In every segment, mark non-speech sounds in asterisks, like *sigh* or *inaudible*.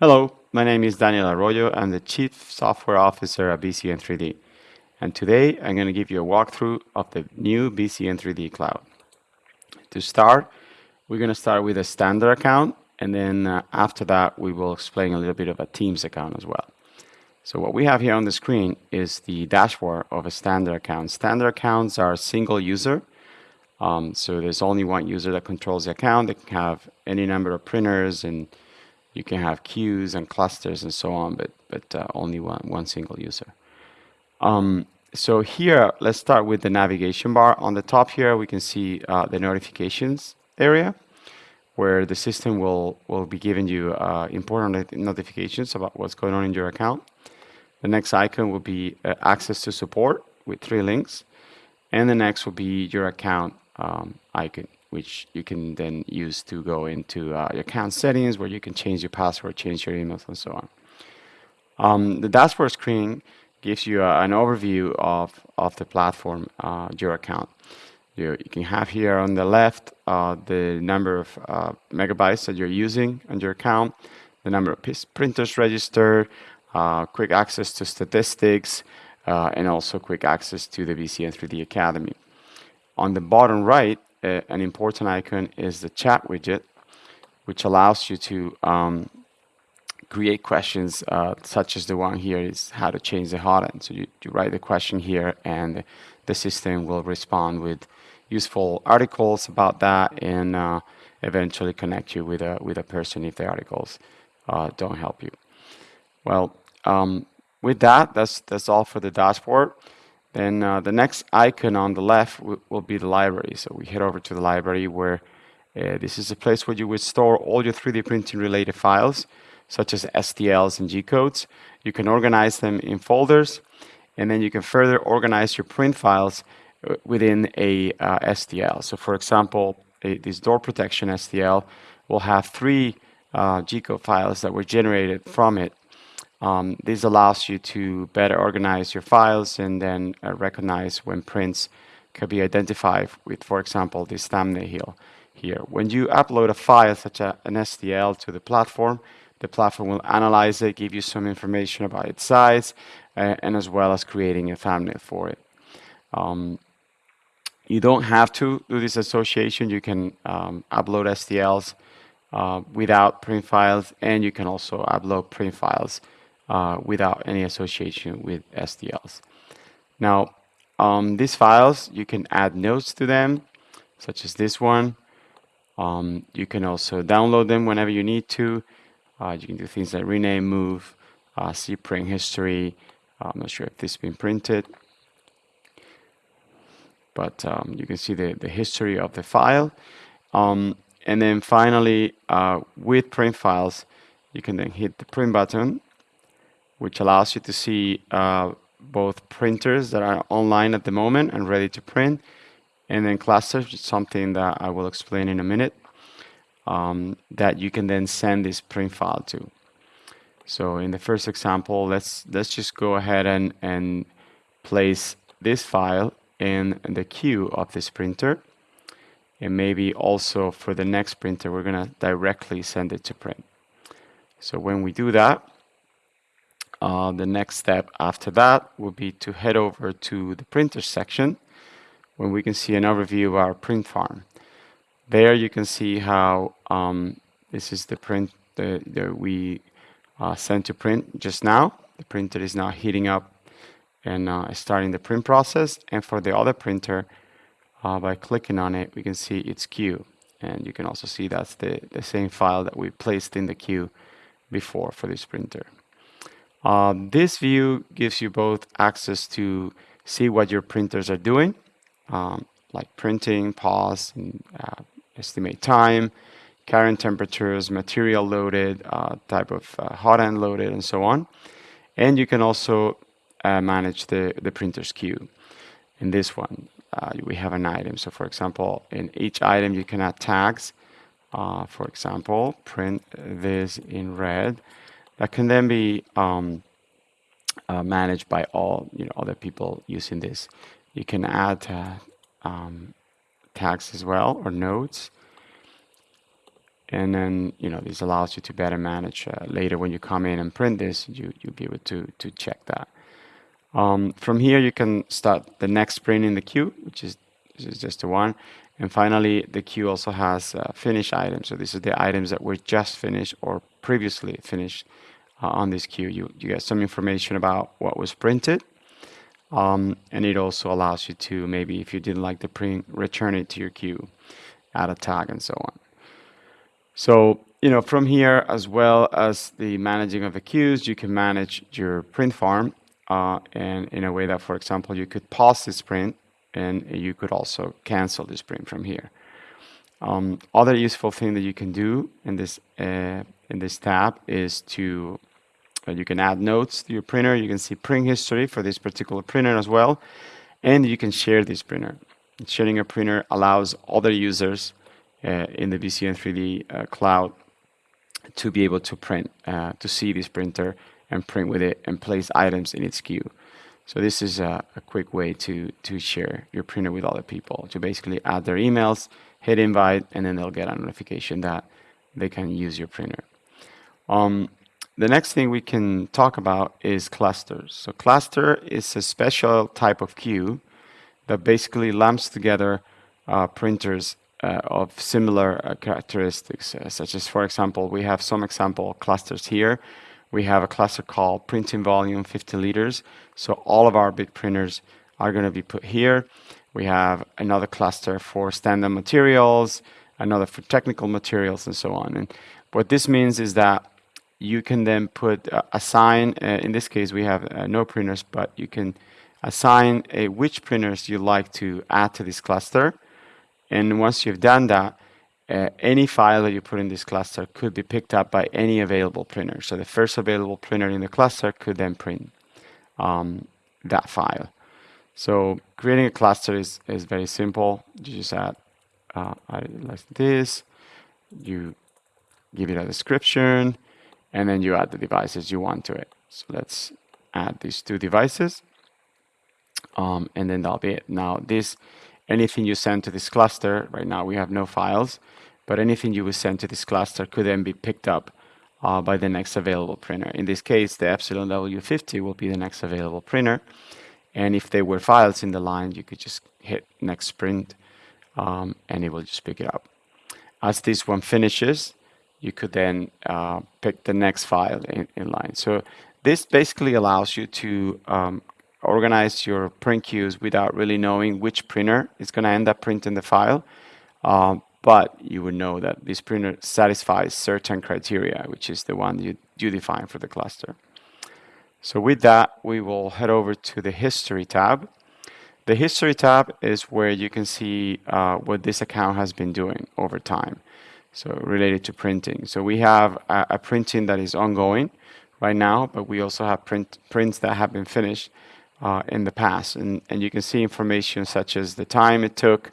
Hello, my name is Daniel Arroyo. I'm the Chief Software Officer at BCN 3D. And today I'm going to give you a walkthrough of the new BCN 3D Cloud. To start, we're going to start with a standard account. And then uh, after that, we will explain a little bit of a Teams account as well. So what we have here on the screen is the dashboard of a standard account. Standard accounts are single user. Um, so there's only one user that controls the account. They can have any number of printers and you can have queues and clusters and so on, but, but uh, only one, one single user. Um, so here, let's start with the navigation bar. On the top here, we can see uh, the notifications area where the system will, will be giving you uh, important notifications about what's going on in your account. The next icon will be uh, access to support with three links. And the next will be your account um, icon which you can then use to go into uh, your account settings where you can change your password, change your emails, and so on. Um, the dashboard screen gives you uh, an overview of, of the platform, uh, your account. You, you, can have here on the left uh, the number of uh, megabytes that you're using on your account, the number of printers registered, uh, quick access to statistics, and also quick access to the BCN 3D Academy. On the bottom right, an important icon is the chat widget, which allows you to um, create questions uh, such as the one here is how to change the hotend. So you, you write the question here and the system will respond with useful articles about that and uh, eventually connect you with a, with a person if the articles uh, don't help you. Well, um, with that, that's, that's all for the dashboard. Then uh, the next icon on the left will be the library. So we head over to the library where uh, this is a place where you would store all your 3D printing related files, such as STLs and G-codes. You can organize them in folders, and then you can further organize your print files uh, within a uh, STL. So for example, a, this door protection STL will have three uh, G-code files that were generated from it um, this allows you to better organize your files and then uh, recognize when prints can be identified with, for example, this thumbnail here. When you upload a file such as an STL to the platform, the platform will analyze it, give you some information about its size, uh, and as well as creating a thumbnail for it. Um, you don't have to do this association. You can um, upload STLs uh, without print files, and you can also upload print files uh, without any association with STLs. Now, um, these files, you can add notes to them, such as this one. Um, you can also download them whenever you need to. Uh, you can do things like rename, move, uh, see print history. Uh, I'm not sure if this has been printed. But um, you can see the, the history of the file. Um, and then finally, uh, with print files, you can then hit the print button which allows you to see uh, both printers that are online at the moment and ready to print, and then clusters, something that I will explain in a minute, um, that you can then send this print file to. So in the first example, let's let's just go ahead and, and place this file in the queue of this printer. And maybe also for the next printer, we're going to directly send it to print. So when we do that, uh, the next step after that would be to head over to the printer section where we can see an overview of our print farm. There you can see how um, this is the print that, that we uh, sent to print just now. The printer is now heating up and uh, starting the print process. And for the other printer, uh, by clicking on it, we can see its queue. And you can also see that's the, the same file that we placed in the queue before for this printer. Uh, this view gives you both access to see what your printers are doing, um, like printing, pause, and, uh, estimate time, current temperatures, material loaded, uh, type of uh, hotend loaded, and so on. And you can also uh, manage the, the printer's queue. In this one, uh, we have an item. So for example, in each item, you can add tags. for example, print this in red that can then be um, uh, managed by all you know other people using this. You can add uh, um, tags as well or nodes. and then you know this allows you to better manage uh, later when you come in and print this you you'll be able to to check that um, from here you can start the next print in the queue which is is just the one and finally the queue also has uh, finished items. So these are the items that were just finished or previously finished uh, on this queue. You you get some information about what was printed um, and it also allows you to maybe if you didn't like the print return it to your queue add a tag and so on. So, you know, from here, as well as the managing of the queues, you can manage your print farm uh, and in a way that, for example, you could pause this print and you could also cancel this print from here. Um, other useful thing that you can do in this uh, in this tab is to uh, you can add notes to your printer. You can see print history for this particular printer as well, and you can share this printer. Sharing a printer allows other users uh, in the BCN 3D uh, cloud to be able to print, uh, to see this printer and print with it and place items in its queue. So this is a, a, quick way to, to share your printer with other people, to basically add their emails, hit invite, and then they'll get a notification that they can use your printer. Um, the next thing we can talk about is clusters. So cluster is a special type of queue that basically lumps together uh, printers uh, of similar uh, characteristics, uh, such as, for example, we have some example clusters here. We have a cluster called printing volume 50 liters. So all of our big printers are going to be put here. We have another cluster for standard materials, another for technical materials, and so on. And what this means is that you can then put uh, assign, uh, in this case, we have uh, no printers, but you can assign a, which printers you like to add to this cluster. And once you've done that, uh, any file that you put in this cluster could be picked up by any available printer. So the first available printer in the cluster could then print um, that file. So creating a cluster is, is very simple. You just add uh, like this, you give it a description, and then you add the devices you want to it. So let's add these two devices, um, and then that'll be it. Now this anything you send to this cluster, right now we have no files, but anything you would send to this cluster could then be picked up uh, by the next available printer. In this case, the Epsilon W50 will be the next available printer. And if there were files in the line, you could just hit next print um, and it will just pick it up. As this one finishes, you could then uh, pick the next file in, in, line. So this basically allows you to um, organize your print queues without really knowing which printer is going to end up printing the file. Um, but you would know that this printer satisfies certain criteria, which is the one you, you define for the cluster. So with that, we will head over to the History tab. The History tab is where you can see uh, what this account has been doing over time, so related to printing. So we have a, a printing that is ongoing right now, but we also have print, prints that have been finished uh, in the past. And, and you can see information such as the time it took,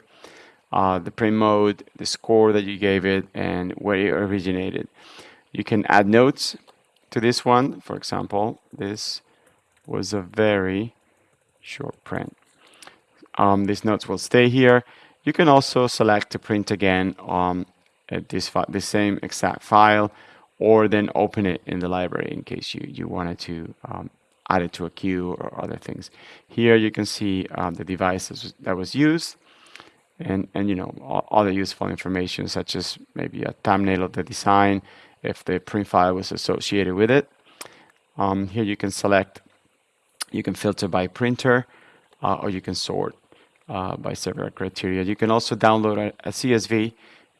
uh, the print mode, the score that you gave it, and where it originated. You can add notes to this one. For example, this was a very short print. Um, these notes will stay here. You can also select to print again on um, this, the same exact file or then open it in the library in case you, you wanted to um, added to a queue or other things. Here you can see um, the devices that was used and, and you know, all, other useful information such as maybe a thumbnail of the design if the print file was associated with it. Um, here you can select, you can filter by printer uh, or you can sort uh, by several criteria. You can also download a, a CSV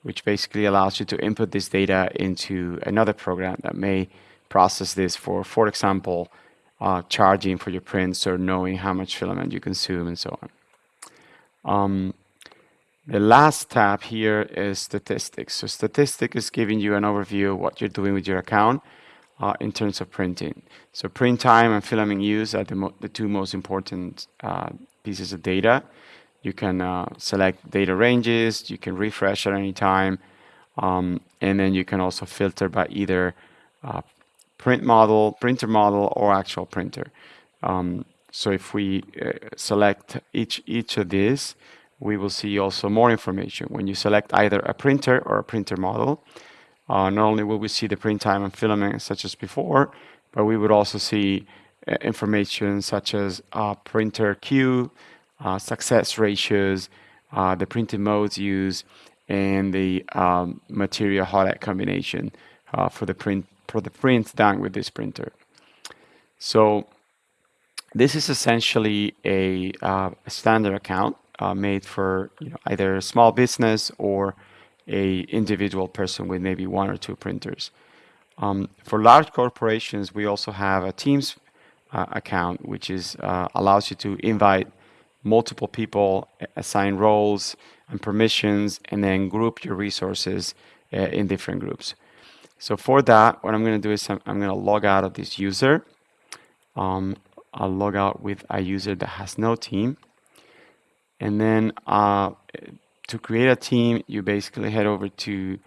which basically allows you to input this data into another program that may process this for, for example, uh, charging for your prints or knowing how much filament you consume and so on. Um, the last tab here is statistics. So statistics is giving you an overview of what you're doing with your account uh, in terms of printing. So print time and filament use are the, the two most important uh, pieces of data. You can uh, select data ranges, you can refresh at any time, um, and then you can also filter by either uh, print model, printer model, or actual printer. Um, so if we uh, select each, each of these, we will see also more information. When you select either a printer or a printer model, uh, not only will we see the print time and filament such as before, but we would also see uh, information such as uh, printer queue, uh, success ratios, uh, the printing modes used, and the um, material hot combination for the print for the prints done with this printer. So this is essentially a, uh, a standard account uh, made for you know, either a small business or a individual person with maybe one or two printers. Um, for large corporations, we also have a Teams uh, account, which is uh, allows you to invite multiple people, assign roles and permissions, and then group your resources uh, in different groups. So for that, what I'm going to do is I'm, I'm going to log out of this user. Um, I'll log out with a user that has no team. And then uh, to create a team, you basically head over to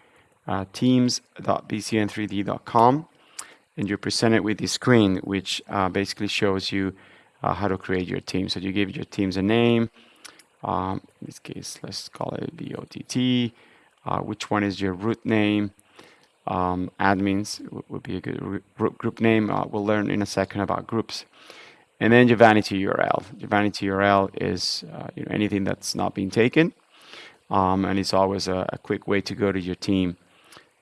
uh, teams.bcn3d.com and you're presented with this screen, which uh, basically shows you uh, how to create your team. So you give your teams a name. Um, in this case, let's call it BOTT. Uh, which one is your root name? Um, admins would be a good group name. Uh, we'll learn in a second about groups. And then your vanity URL. Your vanity URL is uh, you know, anything that's not being taken. Um, and it's always a, a, quick way to go to your team.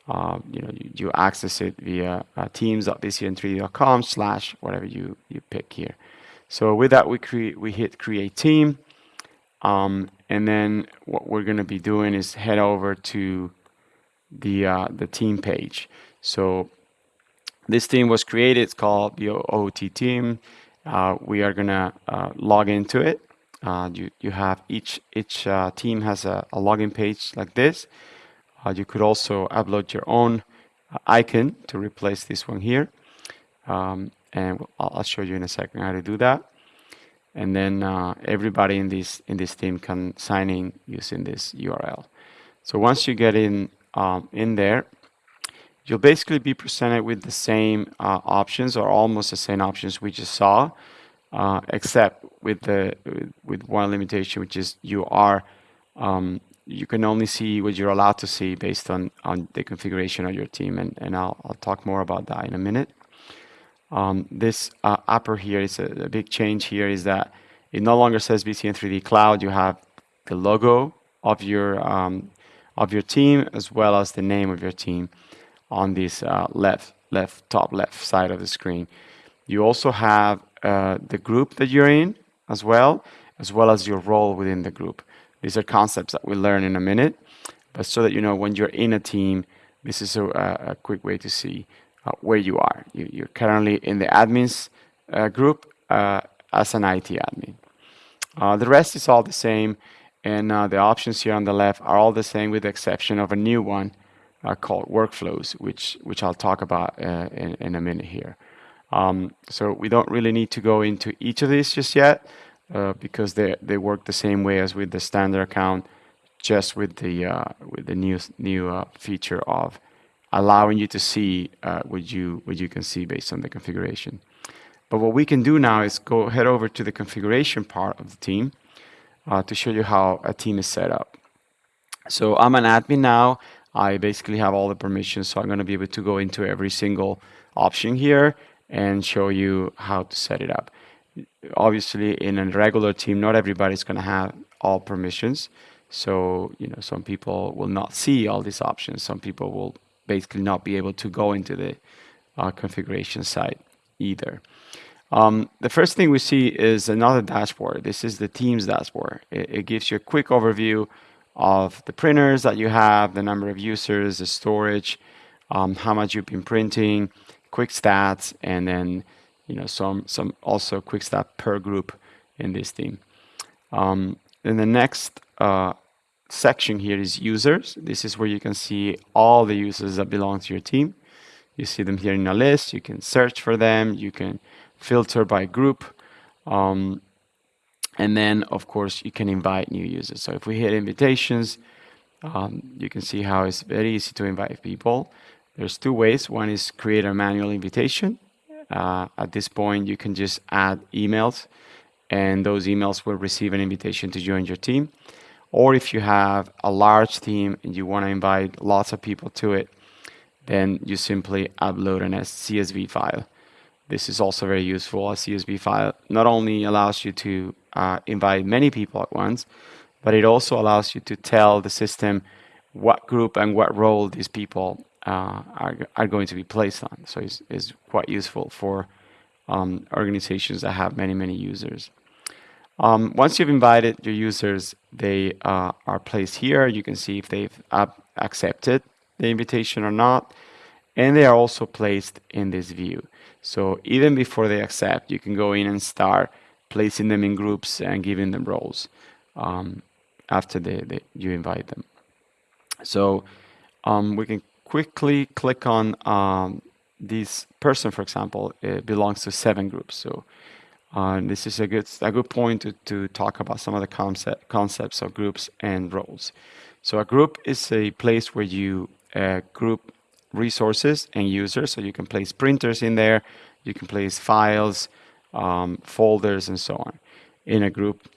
Uh, you know, you, you, access it via uh, teams.bcn3d.com slash whatever you, you pick here. So with that, we create we hit create team. Um, and then what we're going to be doing is head over to the uh, the team page. So this team was created. It's called the OOT team. Uh, we are gonna uh, log into it. Uh, you you have each each uh, team has a, a, login page like this. Uh, you could also upload your own uh, icon to replace this one here, um, and I'll, show you in a second how to do that. And then everybody in this in this team can sign in using this URL. So once you get in um, in there, you'll basically be presented with the same uh, options or almost the same options we just saw, uh, except with the with one limitation, which is you are um, you can only see what you're allowed to see based on on the configuration of your team, and and I'll I'll talk more about that in a minute. Um, this uh, upper here is a, a, big change here is that it no longer says BCN 3D Cloud. You have the logo of your um, of your team as well as the name of your team on this uh, left, left, top left side of the screen. You also have uh, the group that you're in as well, as well as your role within the group. These are concepts that we'll learn in a minute, but so that you know when you're in a team, this is a, a quick way to see uh, where you are. You, are currently in the admins uh, group uh, as an IT admin. Uh, the rest is all the same, and the options here on the left are all the same with the exception of a new one, uh, called workflows, which which I'll talk about uh, in, in a minute here. Um, so we don't really need to go into each of these just yet uh, because they they work the same way as with the standard account, just with the uh, with the new new uh, feature of allowing you to see uh, what you what you can see based on the configuration. But what we can do now is go head over to the configuration part of the team to show you how a team is set up. So I'm an admin now. I basically have all the permissions, so I'm going to be able to go into every single option here and show you how to set it up. Obviously, in a regular team, not everybody's going to have all permissions. So, you know, some people will not see all these options. Some people will basically not be able to go into the uh, configuration site either. Um, the first thing we see is another dashboard. This is the Teams dashboard. It, it gives you a quick overview of the printers that you have, the number of users, the storage, um, how much you've been printing, quick stats, and then you know some some also quick stat per group in this team. Um, then the next uh, section here is users. This is where you can see all the users that belong to your team. You see them here in a list. You can search for them. You can filter by group. Um, and then, of course, you can invite new users. So if we hit invitations, um, you can see how it's very easy to invite people. There's two ways. One is create a manual invitation. Uh, at this point, you can just add emails, and those emails will receive an invitation to join your team. Or if you have a large team and you want to invite lots of people to it, then you simply upload an CSV file. This is also very useful. A CSV file not only allows you to uh, invite many people at once, but it also allows you to tell the system what group and what role these people uh, are, are going to be placed on. So it's, it's quite useful for um, organizations that have many, many users. Um, once you've invited your users, they uh, are placed here. You can see if they've accepted the invitation or not. And they are also placed in this view. So even before they accept, you can go in and start placing them in groups and giving them roles um, after they, they, you invite them. So um, we can quickly click on um, this person, for example, it belongs to seven groups. So uh, this is a good a good point to, to talk about some of the concept concepts of groups and roles. So a group is a place where you uh, group resources and users. So you can place printers in there, you can place files, um, folders, and so on in a group.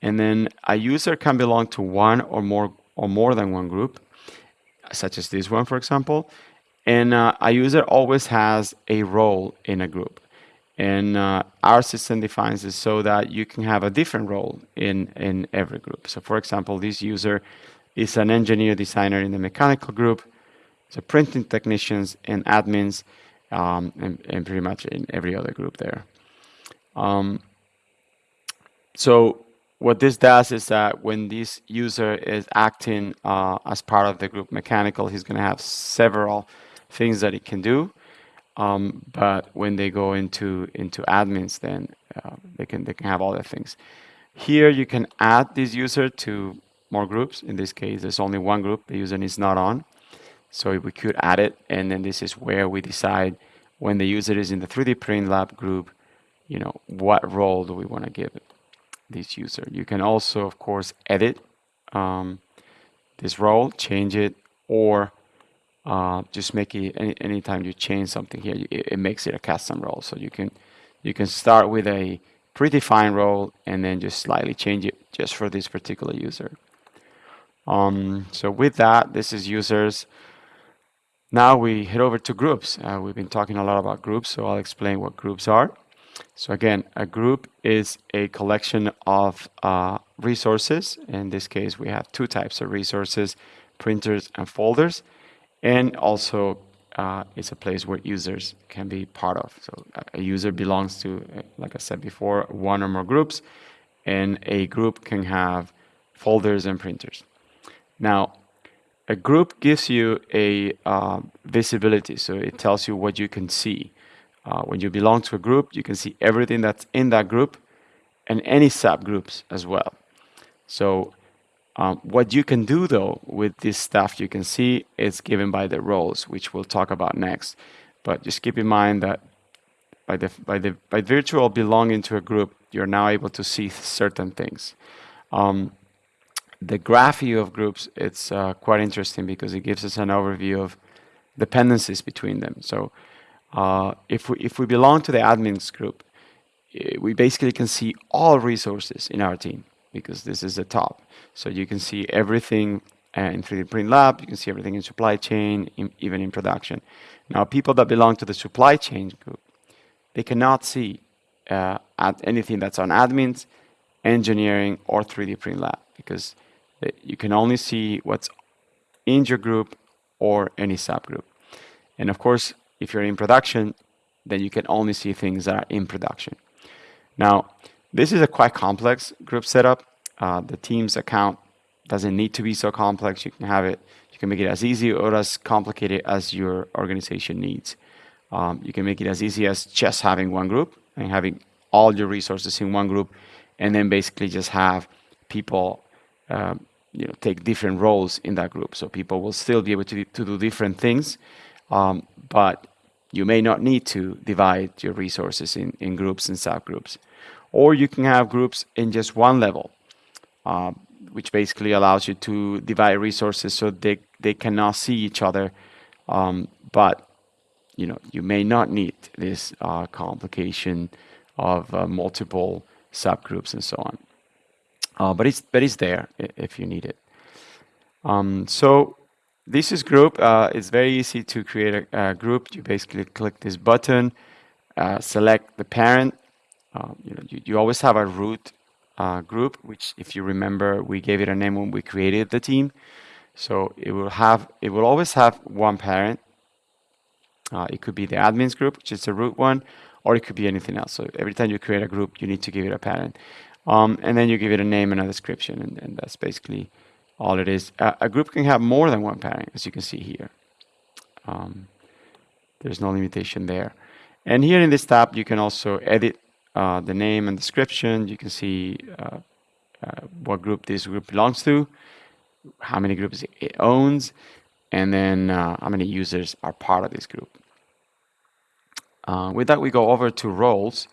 And then a user can belong to one or more or more than one group, such as this one, for example. And uh, a user always has a role in a group. And uh, our system defines it so that you can have a different role in, in every group. So for example, this user is an engineer designer in the mechanical group, so printing technicians and admins, um, and, and, pretty much in every other group there. Um, so what this does is that when this user is acting uh, as part of the group mechanical, he's going to have several things that he can do. Um, but when they go into into admins, then uh, they can they can have other things. Here you can add this user to more groups. In this case, there's only one group the user is not on. So we could add it, and then this is where we decide when the user is in the 3D Print Lab group, you know, what role do we want to give this user. You can also, of course, edit um, this role, change it, or uh, just make it any anytime you change something here, it, it, makes it a custom role. So you can you can start with a predefined role and then just slightly change it just for this particular user. Um, so with that, this is users. Now we head over to groups. Uh, we've been talking a lot about groups, so I'll explain what groups are. So again, a group is a collection of uh, resources. In this case, we have two types of resources, printers and folders. And also, uh, it's a place where users can be part of. So a user belongs to, uh, like I said before, one or more groups. And a group can have folders and printers. Now, a group gives you a uh, visibility, so it tells you what you can see. Uh, when you belong to a group, you can see everything that's in that group and any subgroups as well. So um, what you can do though with this stuff you can see is given by the roles, which we'll talk about next. But just keep in mind that by the by the by virtual belonging to a group, you're now able to see certain things. Um, the graph view of groups, it's uh, quite interesting because it gives us an overview of dependencies between them. So uh, if, we, if we belong to the admins group, eh, we basically can see all resources in our team because this is the top. So you can see everything uh, in 3D Print Lab, you can see everything in supply chain, in, even in production. Now, people that belong to the supply chain group, they cannot see uh, anything that's on admins, engineering, or 3D Print Lab because you can only see what's in your group or any subgroup. And of course, if you're in production, then you can only see things that are in production. Now, this is a quite complex group setup. Uh, the Teams account doesn't need to be so complex. You can have it, you can make it as easy or as complicated as your organization needs. Um, you can make it as easy as just having one group and having all your resources in one group, and then basically just have people um, you know, take different roles in that group. So people will still be able to, to do different things, um, but you may not need to divide your resources in, in groups and subgroups. Or you can have groups in just one level, uh, which basically allows you to divide resources so they, they cannot see each other. Um, but you know, you may not need this uh, complication of uh, multiple subgroups and so on. Uh, but it's but it's there if you need it. Um, so this is group. Uh, it's very easy to create a, a, group. You basically click this button, uh, select the parent. Uh, you know, you, you, always have a root uh, group, which, if you remember, we gave it a name when we created the team. So it will have, it will always have one parent. Uh, it could be the admins group, which is the root one, or it could be anything else. So every time you create a group, you need to give it a parent. Um, and then you give it a name and a description, and, and that's basically all it is. Uh, a group can have more than one parent, as you can see here. Um, there's no limitation there. And here in this tab, you can also edit uh, the name and description. You can see uh, uh what group this group belongs to, how many groups it owns, and then uh, how many users are part of this group. Uh, with that, we go over to roles,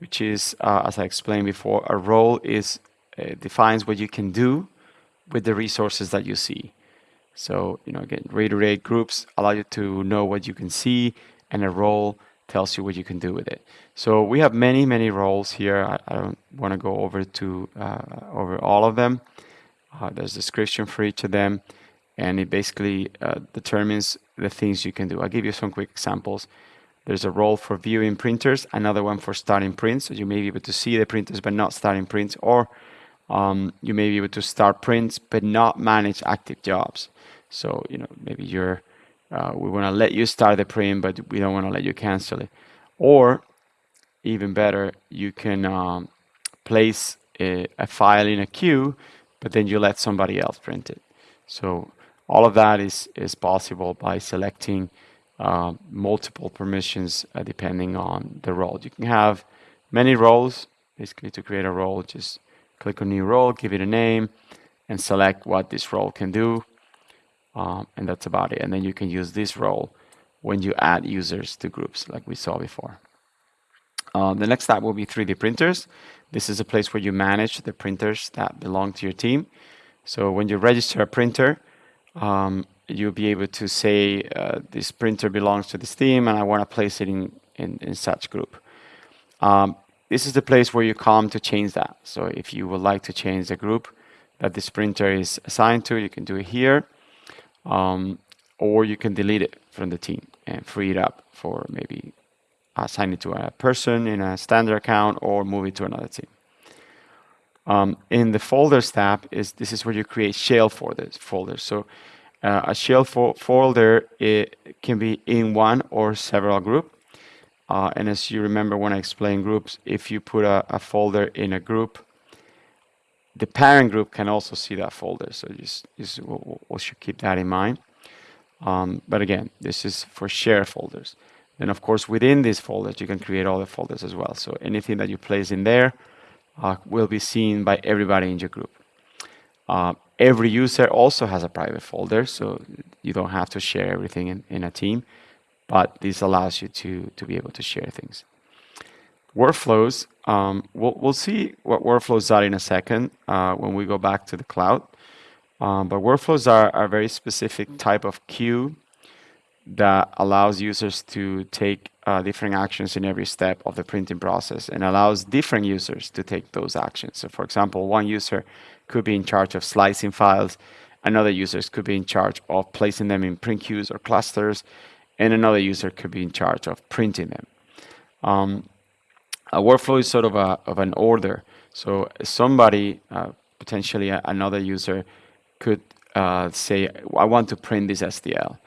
which is, as I explained before, a role is defines what you can do with the resources that you see. So, you know, again, reiterate groups allow you to know what you can see, and a role tells you what you can do with it. So we have many, many roles here. I, I don't want to go over to uh, over all of them. Uh, there's description for each of them, and it basically uh, determines the things you can do. I'll give you some quick examples. There's a role for viewing printers, another one for starting prints, so you may be able to see the printers but not starting prints, or um, you may be able to start prints but not manage active jobs. So, you know, maybe you're, uh, we want to let you start the print, but we don't want to let you cancel it. Or even better, you can um, place a, a, file in a queue, but then you let somebody else print it. So all of that is, is possible by selecting uh, multiple permissions uh, depending on the role. You can have many roles, basically to create a role, just click on new role, give it a name, and select what this role can do. Um, and that's about it. And then you can use this role when you add users to groups like we saw before. Um, the next step will be 3D printers. This is a place where you manage the printers that belong to your team. So when you register a printer, um, you'll be able to say uh, this printer belongs to this team and I want to place it in, in, in such group. Um, this is the place where you come to change that. So if you would like to change the group that this printer is assigned to, you can do it here. Um, or you can delete it from the team and free it up for maybe assign it to a person in a standard account or move it to another team. Um, in the folders tab, is this is where you create shell folders. folders. So uh, a shell fo folder it can be in one or several group. Uh, and as you remember when I explained groups, if you put a, a, folder in a group, the parent group can also see that folder. So just, just we, we should keep that in mind. Um, but again, this is for share folders. Then of course, within these folders, you can create all the folders as well. So anything that you place in there uh, will be seen by everybody in your group. Uh, every user also has a private folder, so you don't have to share everything in, in a team but this allows you to, to be able to share things. Workflows, um, we'll, we'll see what workflows are in a second uh, when we go back to the cloud. Um, but workflows are, are a very specific type of queue that allows users to take uh, different actions in every step of the printing process and allows different users to take those actions. So for example, one user could be in charge of slicing files, another user could be in charge of placing them in print queues or clusters, and another user could be in charge of printing them. Um, a workflow is sort of, a, of an order. So somebody, uh, potentially another user, could uh, say, I want to print this STL.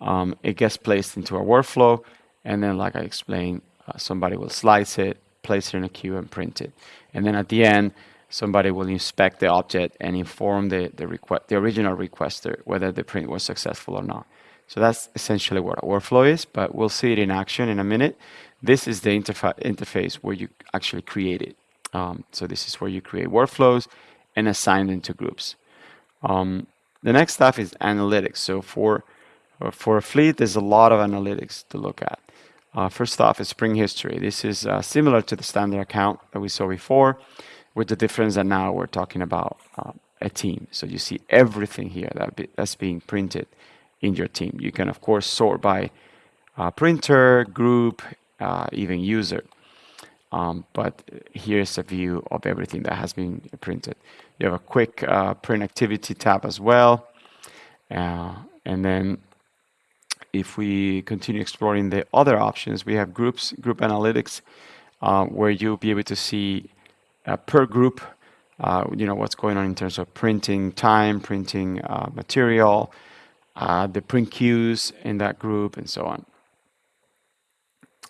Um, it gets placed into a workflow, and then, like I explained, uh, somebody will slice it, place it in a queue, and print it. And then at the end, somebody will inspect the object and inform the, the, the original requester whether the print was successful or not. So that's essentially what a workflow is, but we'll see it in action in a minute. This is the interfa interface where you actually create it. Um, so this is where you create workflows and assign them to groups. Um, the next stuff is analytics. So for uh, for a fleet, there's a lot of analytics to look at. Uh, first off is Print History. This is uh, similar to the standard account that we saw before, with the difference that now we're talking about uh, a team. So you see everything here that be, that's being printed in your team. You can, of course, sort by uh, printer, group, uh, even user. Um, but here's a view of everything that has been printed. You have a quick uh, print activity tab as well. Uh, And then if we continue exploring the other options, we have groups, group analytics, uh, where you'll be able to see per group, uh, you know, what's going on in terms of printing time, printing uh, material, uh, the print queues in that group, and so on.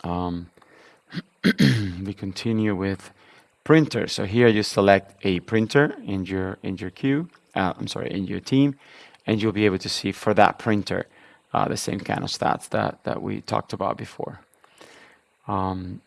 Um, *clears throat* we continue with printer. So here you select a printer in your in your queue. Uh, I'm sorry, in your team, and you'll be able to see for that printer uh, the same kind of stats that that we talked about before. Um,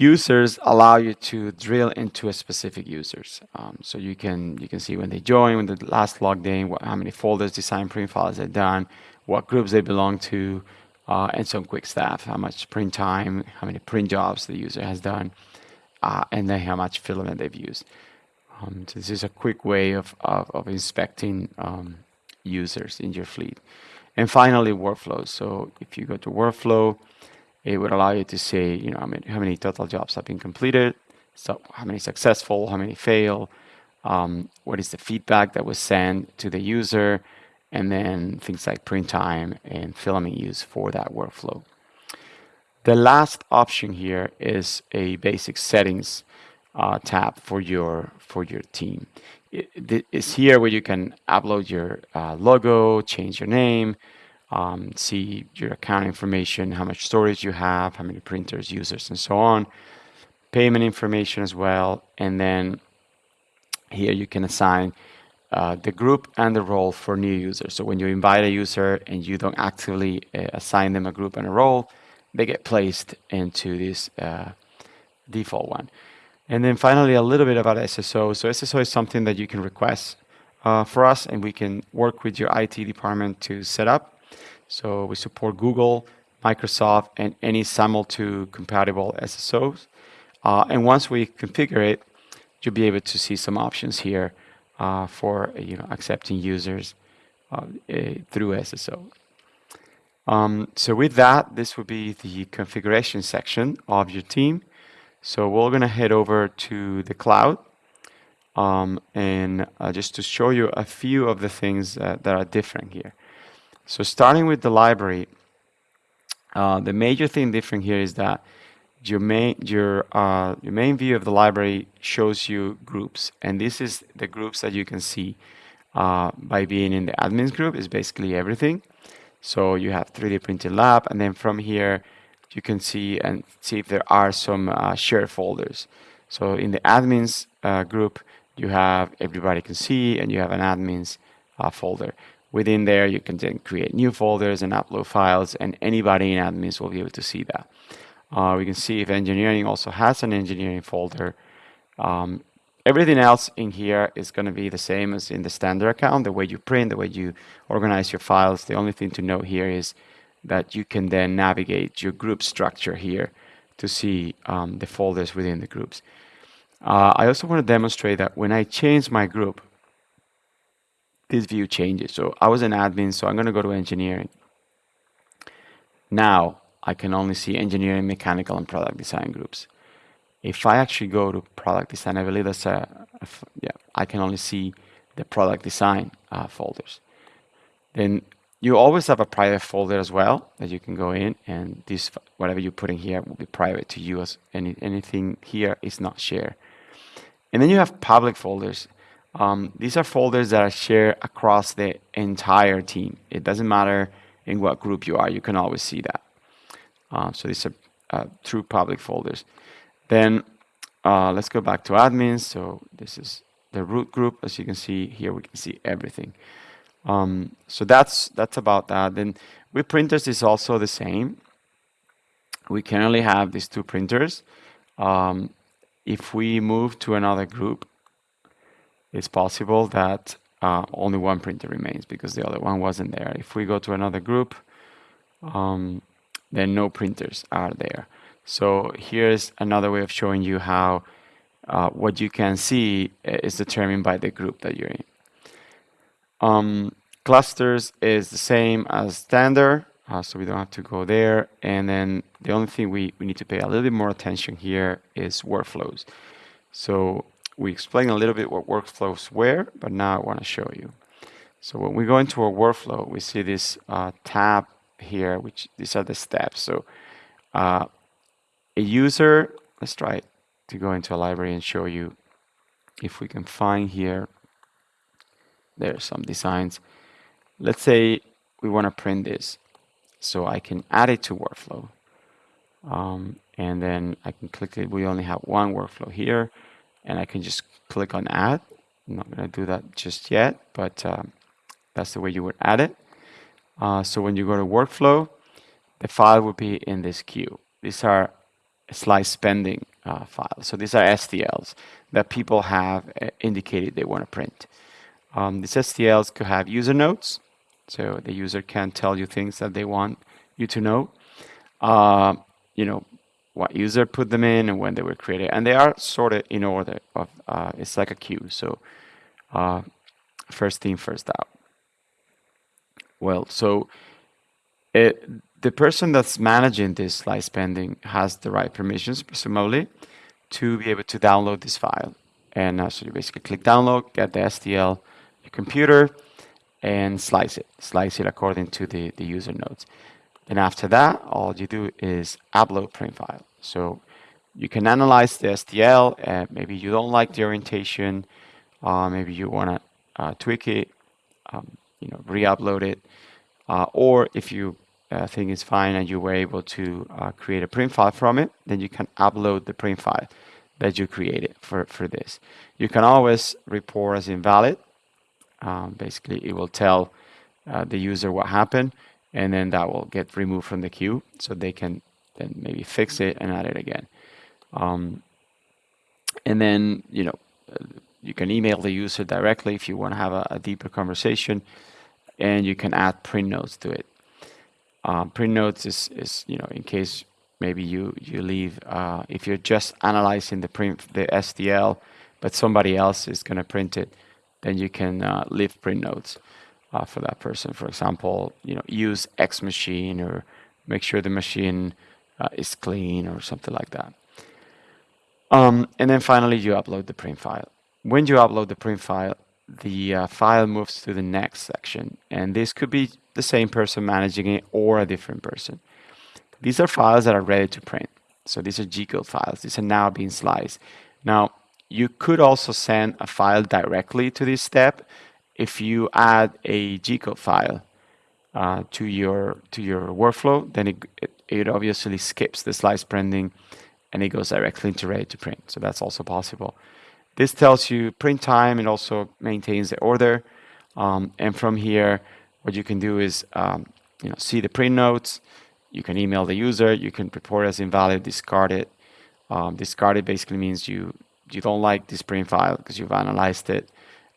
users allow you to drill into a specific users. Um, so you can you can see when they join, when the last logged in, what, how many folders, design, print files they've done, what groups they belong to, uh, and some quick stuff, how much print time, how many print jobs the user has done, uh, and then how much filament they've used. Um, so this is a quick way of, of, of inspecting um, users in your fleet. And finally, workflows. So if you go to workflow, it would allow you to say, you know, how many, total jobs have been completed, so how many successful, how many fail, um, what is the feedback that was sent to the user, and then things like print time and filament use for that workflow. The last option here is a basic settings uh, tab for your for your team. It is here where you can upload your uh, logo, change your name, um, see your account information, how much storage you have, how many printers, users, and so on. Payment information as well, and then here you can assign uh, the group and the role for new users. So when you invite a user and you don't actively uh, assign them a group and a role, they get placed into this uh, default one. And then finally, a little bit about SSO. So SSO is something that you can request uh, for us, and we can work with your IT department to set up. So we support Google, Microsoft, and any SAML2 compatible SSOs. Uh, and once we configure it, you'll be able to see some options here uh, for you know accepting users uh, eh, through SSO. Um, so with that, this will be the configuration section of your team. So we're going to head over to the cloud um, and uh, just to show you a few of the things that are different here. So starting with the library, uh, the major thing different here is that your main your uh, your main view of the library shows you groups, and this is the groups that you can see uh, by being in the admins group. Is basically everything. So you have 3D printing lab, and then from here you can see and see if there are some uh, shared folders. So in the admins uh, group, you have everybody can see, and you have an admins uh, folder. Within there, you can then create new folders and upload files, and anybody in admins will be able to see that. Uh, we can see if engineering also has an engineering folder. Um, everything else in here is going to be the same as in the standard account, the way you print, the way you organize your files. The only thing to note here is that you can then navigate your group structure here to see um, the folders within the groups. Uh, I also want to demonstrate that when I change my group, this view changes. So I was an admin, so I'm going to go to engineering. Now I can only see engineering, mechanical, and product design groups. If I actually go to product design, I believe that's a, yeah, I can only see the product design uh, folders. Then you always have a private folder as well that you can go in and this whatever you put in here will be private to you as any, anything here is not shared. And then you have public folders. Um, these are folders that are shared across the entire team. It doesn't matter in what group you are, you can always see that. Uh, so these are uh, true public folders. Then uh, let's go back to admins. So this is the root group. As you can see here, we can see everything. Um, so that's that's about that. Then with printers is also the same. We can only have these two printers. Um, if we move to another group, it's possible that uh, only one printer remains because the other one wasn't there. If we go to another group, um, then no printers are there. So here's another way of showing you how uh, what you can see is determined by the group that you're in. Um, clusters is the same as standard, uh, so we don't have to go there. And then the only thing we, we need to pay a little bit more attention here is workflows. So we explained a little bit what workflows were, but now I want to show you. So when we go into a workflow, we see this uh, tab here, which these are the steps. So uh, a user, let's try to go into a library and show you if we can find here, There are some designs. Let's say we want to print this. So I can add it to workflow. Um, and then I can click it. We only have one workflow here. And I can just click on add. I'm not going to do that just yet, but um, that's the way you would add it. Uh, so when you go to workflow, the file will be in this queue. These are slice pending uh, files. So these are STLs that people have uh, indicated they want to print. Um, these STLs could have user notes. So the user can tell you things that they want you to know. Uh, you know, what user put them in and when they were created. And they are sorted in order of, uh, it's like a queue. So uh, first in, first out. Well, so it, the person that's managing this slice pending has the right permissions, presumably, to be able to download this file. And uh, so you basically click download, get the STL, your computer, and slice it. Slice it according to the, the user nodes. And after that, all you do is upload print file. So you can analyze the STL. Uh, maybe you don't like the orientation. Uh, maybe you want to uh, tweak it, um, you know, re-upload it. Uh, or if you think it's fine and you were able to create a print file from it, then you can upload the print file that you created for, for this. You can always report as invalid. Um, basically, it will tell uh, the user what happened, and then that will get removed from the queue so they can then maybe fix it and add it again. Um, and then, you know, you can email the user directly if you want to have a, a deeper conversation and you can add print notes to it. Um, print notes is, is, you know, in case maybe you, you leave, uh, if you're just analyzing the print, the STL, but somebody else is going to print it, then you can uh, leave print notes uh, for that person. For example, you know, use X machine or make sure the machine uh, is clean or something like that. Um, and then finally, you upload the print file. When you upload the print file, the uh, file moves to the next section. And this could be the same person managing it or a different person. These are files that are ready to print. So these are G-code files. These are now being sliced. Now, you could also send a file directly to this step if you add a G-code file uh, to your to your workflow, then it, it, it obviously skips the slice printing and it goes directly into ready to print. So that's also possible. This tells you print time and also maintains the order. Um, and from here, what you can do is um, you know see the print notes. You can email the user. You can report as invalid, discard it. Um, discard it basically means you you don't like this print file because you've analyzed it.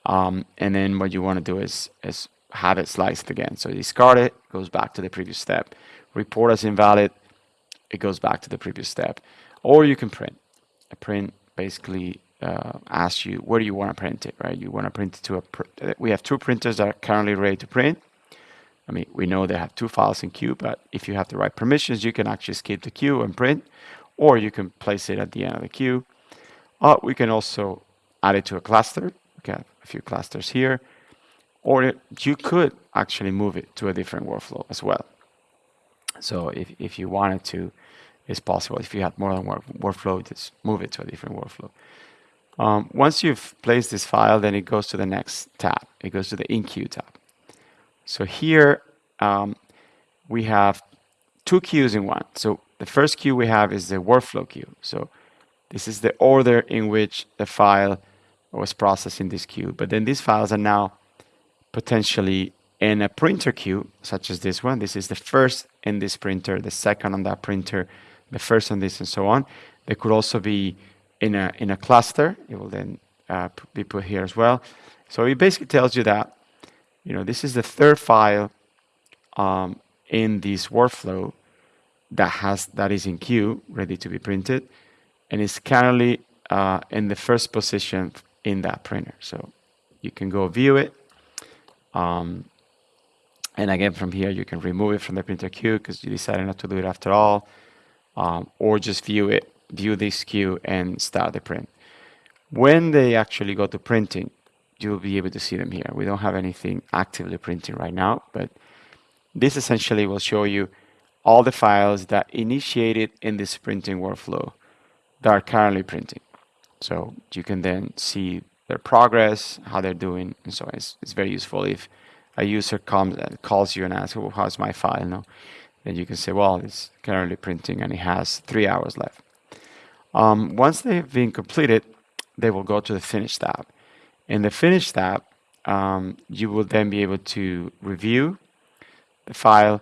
Um, and then what you want to do is is have it sliced again. So discard it, goes back to the previous step. Report as invalid, it goes back to the previous step. Or you can print. A print basically uh, asks you where do you want to print it, right? You want to print it to a. Pr we have two printers that are currently ready to print. I mean, we know they have two files in queue, but if you have the right permissions, you can actually skip the queue and print, or you can place it at the end of the queue. Uh, we can also add it to a cluster. We have a few clusters here, or you could actually move it to a different workflow as well. So if, if you wanted to, it's possible. If you had more than one workflow, just move it to a different workflow. Um, once you've placed this file, then it goes to the next tab. It goes to the in-queue tab. So here um, we have two queues in one. So the first queue we have is the workflow queue. So this is the order in which the file was processed in this queue. But then these files are now potentially in a printer queue, such as this one. This is the first in this printer, the second on that printer, the first on this, and so on. They could also be in a, in a cluster. It will then uh, be put here as well. So it basically tells you that, you know, this is the third file um, in this workflow that has that is in queue, ready to be printed, and it's currently uh, in the first position in that printer. So you can go view it. Um, and again, from here, you can remove it from the printer queue because you decided not to do it after all, um, or just view it view this queue and start the print. When they actually go to printing, you'll be able to see them here. We don't have anything actively printing right now, but this essentially will show you all the files that initiated in this printing workflow that are currently printing. So you can then see their progress, how they're doing, and so on. It's, it's very useful if a user comes and calls you and asks, well, how's my file? No? Then you can say, well, it's currently printing and it has three hours left. Um, once they've been completed, they will go to the Finish tab. In the Finish tab, um, you will then be able to review the file,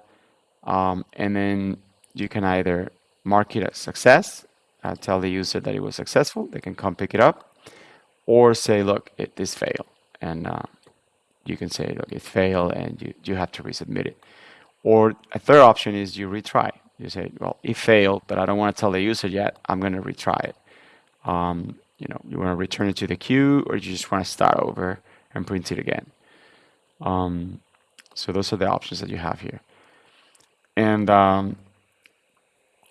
um, and then you can either mark it as success, uh, tell the user that it was successful, they can come pick it up, or say, look, it, this failed. And uh, you can say, look, it failed and you, you have to resubmit it. Or a third option is you retry. You say, well, it failed, but I don't want to tell the user yet. I'm going to retry it. Um, you know, you want to return it to the queue or you just want to start over and print it again. Um, so those are the options that you have here. And um,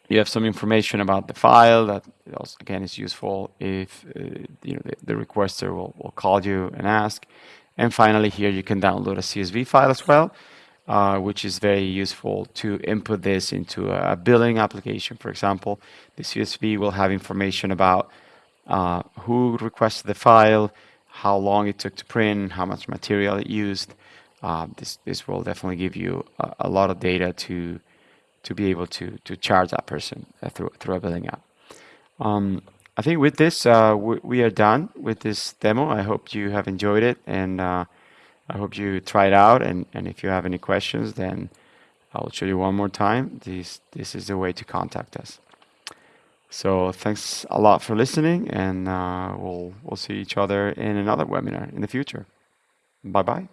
you have some information about the file that also, again is useful if uh, you know the, the, requester will, will call you and ask. And finally here you can download a CSV file as well, uh, which is very useful to input this into a billing application. For example, the CSV will have information about uh, who requested the file, how long it took to print, how much material it used. Uh, this this will definitely give you a, a, lot of data to to be able to to charge that person uh, through through a billing app. Um, I think with this uh, we, we, are done with this demo. I hope you have enjoyed it, and uh, I hope you try it out. And and if you have any questions, then I'll show you one more time. This this is the way to contact us. So thanks a lot for listening, and uh, we'll we'll see each other in another webinar in the future. Bye bye.